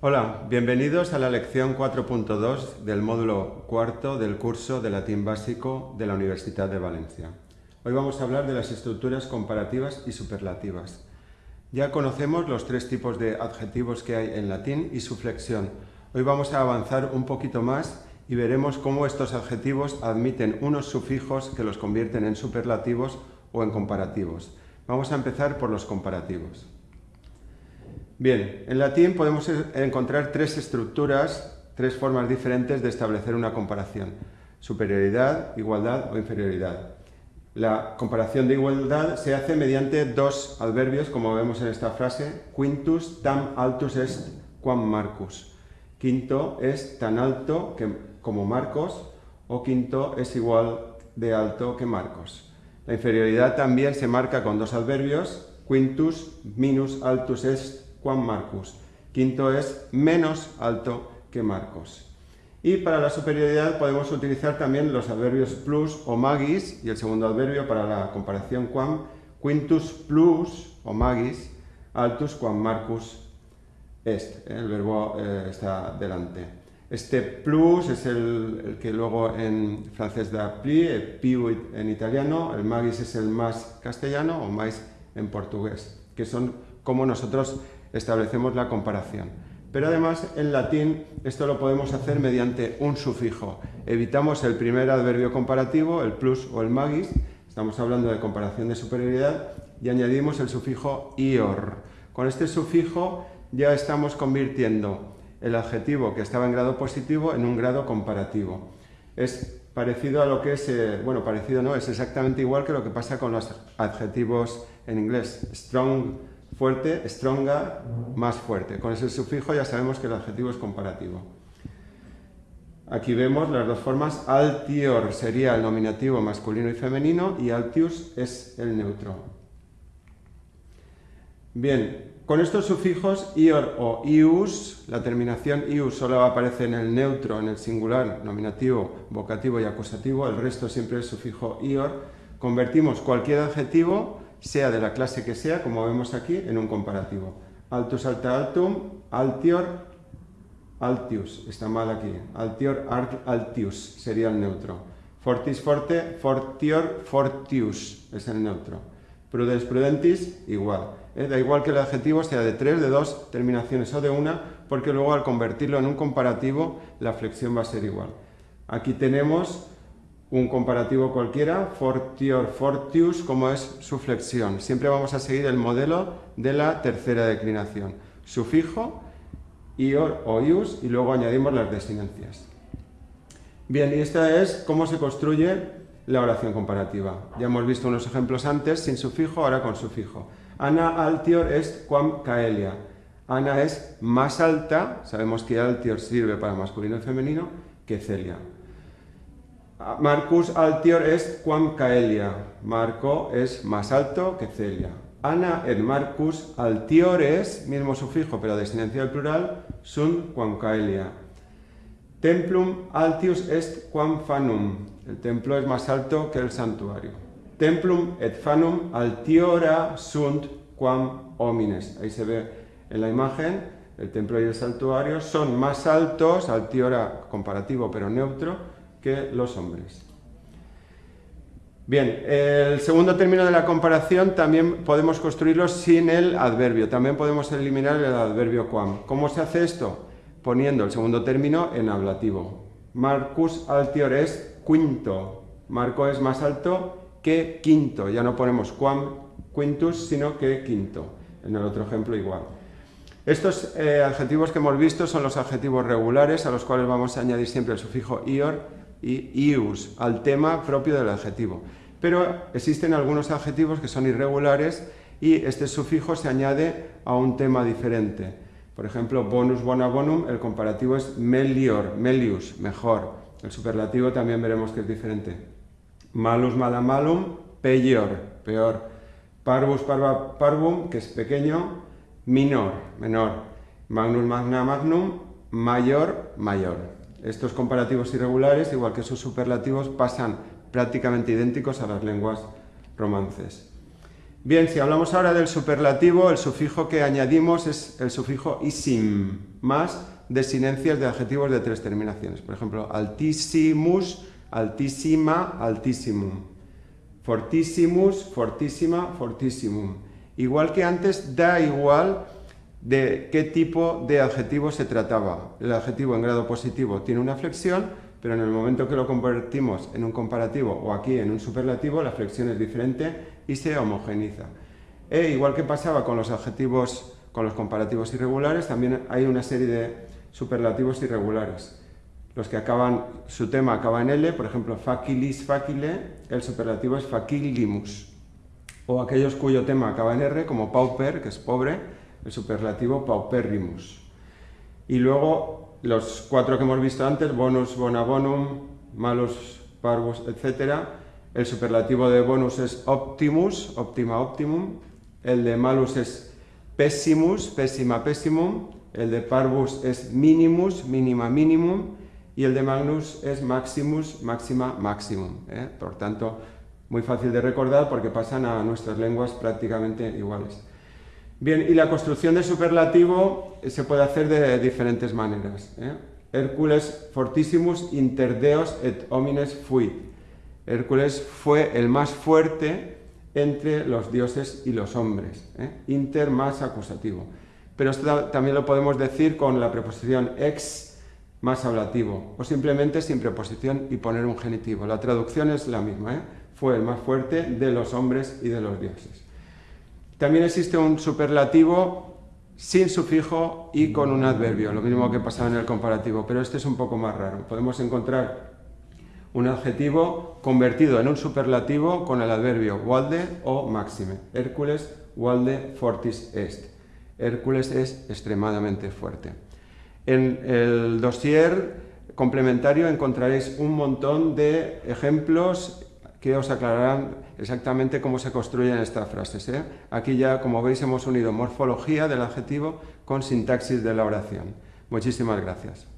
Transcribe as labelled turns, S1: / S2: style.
S1: Hola, bienvenidos a la lección 4.2 del módulo cuarto del curso de latín básico de la Universidad de Valencia. Hoy vamos a hablar de las estructuras comparativas y superlativas. Ya conocemos los tres tipos de adjetivos que hay en latín y su flexión. Hoy vamos a avanzar un poquito más y veremos cómo estos adjetivos admiten unos sufijos que los convierten en superlativos o en comparativos. Vamos a empezar por los comparativos. Bien, en latín podemos encontrar tres estructuras, tres formas diferentes de establecer una comparación. Superioridad, igualdad o inferioridad. La comparación de igualdad se hace mediante dos adverbios, como vemos en esta frase, quintus tam altus est quam Marcus. Quinto es tan alto que, como Marcos, o quinto es igual de alto que Marcos. La inferioridad también se marca con dos adverbios, quintus minus altus est Juan Marcus. Quinto es menos alto que Marcos. Y para la superioridad podemos utilizar también los adverbios plus o magis y el segundo adverbio para la comparación quam, quintus plus o magis, altus quam Marcus est. El verbo eh, está delante. Este plus es el, que luego en francés da pli, el più en italiano, el magis es el más castellano o mais en portugués, que son como nosotros establecemos la comparación. Pero además en latín esto lo podemos hacer mediante un sufijo. Evitamos el primer adverbio comparativo, el plus o el magis, estamos hablando de comparación de superioridad, y añadimos el sufijo ior. Con este sufijo ya estamos convirtiendo el adjetivo que estaba en grado positivo en un grado comparativo. Es parecido a lo que es, eh, bueno, parecido no, es exactamente igual que lo que pasa con los adjetivos en inglés. Strong fuerte, stronger, más fuerte. Con ese sufijo ya sabemos que el adjetivo es comparativo. Aquí vemos las dos formas. Altior sería el nominativo masculino y femenino y altius es el neutro. Bien, con estos sufijos ior o ius, la terminación ius solo aparece en el neutro, en el singular, nominativo, vocativo y acusativo, el resto siempre es sufijo ior, convertimos cualquier adjetivo sea de la clase que sea, como vemos aquí, en un comparativo. Altus alta altum, altior, altius, está mal aquí. Altior altius sería el neutro. Fortis forte, fortior fortius es el neutro. Prudens prudentis, igual. Eh, da igual que el adjetivo sea de tres, de dos terminaciones o de una, porque luego al convertirlo en un comparativo, la flexión va a ser igual. Aquí tenemos un comparativo cualquiera, fortior, fortius, como es su flexión. Siempre vamos a seguir el modelo de la tercera declinación. Sufijo, ior o ius, y luego añadimos las desinencias. Bien, y esta es cómo se construye la oración comparativa. Ya hemos visto unos ejemplos antes, sin sufijo, ahora con sufijo. Ana altior est quam caelia. Ana es más alta, sabemos que altior sirve para masculino y femenino, que Celia. Marcus altior est quam Caelia. Marco es más alto que Celia. Ana et Marcus altiores, mismo sufijo pero descendencia del plural, sunt quam Caelia. Templum altius est quam fanum. El templo es más alto que el santuario. Templum et fanum altiora sunt quam homines. Ahí se ve en la imagen, el templo y el santuario son más altos, altiora comparativo pero neutro, que los hombres. Bien, el segundo término de la comparación también podemos construirlo sin el adverbio, también podemos eliminar el adverbio quam. ¿Cómo se hace esto? Poniendo el segundo término en ablativo. Marcus altior es quinto, Marco es más alto que quinto, ya no ponemos quam quintus, sino que quinto. En el otro ejemplo igual. Estos eh, adjetivos que hemos visto son los adjetivos regulares, a los cuales vamos a añadir siempre el sufijo ior, y ius al tema propio del adjetivo. Pero existen algunos adjetivos que son irregulares y este sufijo se añade a un tema diferente. Por ejemplo, bonus bona bonum, el comparativo es melior, melius, mejor. El superlativo también veremos que es diferente. Malus mala malum, peor, peor. Parvus parva parvum, que es pequeño, minor, menor. Magnus magna magnum, mayor, mayor. Estos comparativos irregulares, igual que sus superlativos, pasan prácticamente idénticos a las lenguas romances. Bien, si hablamos ahora del superlativo, el sufijo que añadimos es el sufijo isim, más desinencias de adjetivos de tres terminaciones. Por ejemplo, altissimus, altísima, altissimum. Fortissimus, fortísima, fortissimum. Igual que antes, da igual de qué tipo de adjetivo se trataba. El adjetivo en grado positivo tiene una flexión, pero en el momento que lo convertimos en un comparativo o aquí en un superlativo, la flexión es diferente y se homogeniza. E igual que pasaba con los adjetivos, con los comparativos irregulares, también hay una serie de superlativos irregulares. Los que acaban, su tema acaba en L, por ejemplo, facilis facile, el superlativo es facilimus. O aquellos cuyo tema acaba en R, como pauper, que es pobre, el superlativo pauperrimus. Y luego los cuatro que hemos visto antes, bonus, bonabonum, malus, parvus, etc. El superlativo de bonus es optimus, optima, optimum. El de malus es pessimus, pessima, pessimum. El de parvus es minimus, mínima, minimum. Y el de magnus es maximus, máxima, maximum. ¿eh? Por tanto, muy fácil de recordar porque pasan a nuestras lenguas prácticamente iguales. Bien, y la construcción de superlativo se puede hacer de diferentes maneras. ¿eh? Hércules fortissimus inter deos et homines fuit. Hércules fue el más fuerte entre los dioses y los hombres. ¿eh? Inter más acusativo. Pero esto también lo podemos decir con la preposición ex más ablativo, o simplemente sin preposición y poner un genitivo. La traducción es la misma. ¿eh? Fue el más fuerte de los hombres y de los dioses. También existe un superlativo sin sufijo y con un adverbio, lo mismo que pasaba en el comparativo, pero este es un poco más raro. Podemos encontrar un adjetivo convertido en un superlativo con el adverbio walde o máxime. Hércules walde fortis est. Hércules es extremadamente fuerte. En el dossier complementario encontraréis un montón de ejemplos que os aclararán exactamente cómo se construyen estas frases. ¿eh? Aquí ya, como veis, hemos unido morfología del adjetivo con sintaxis de la oración. Muchísimas gracias.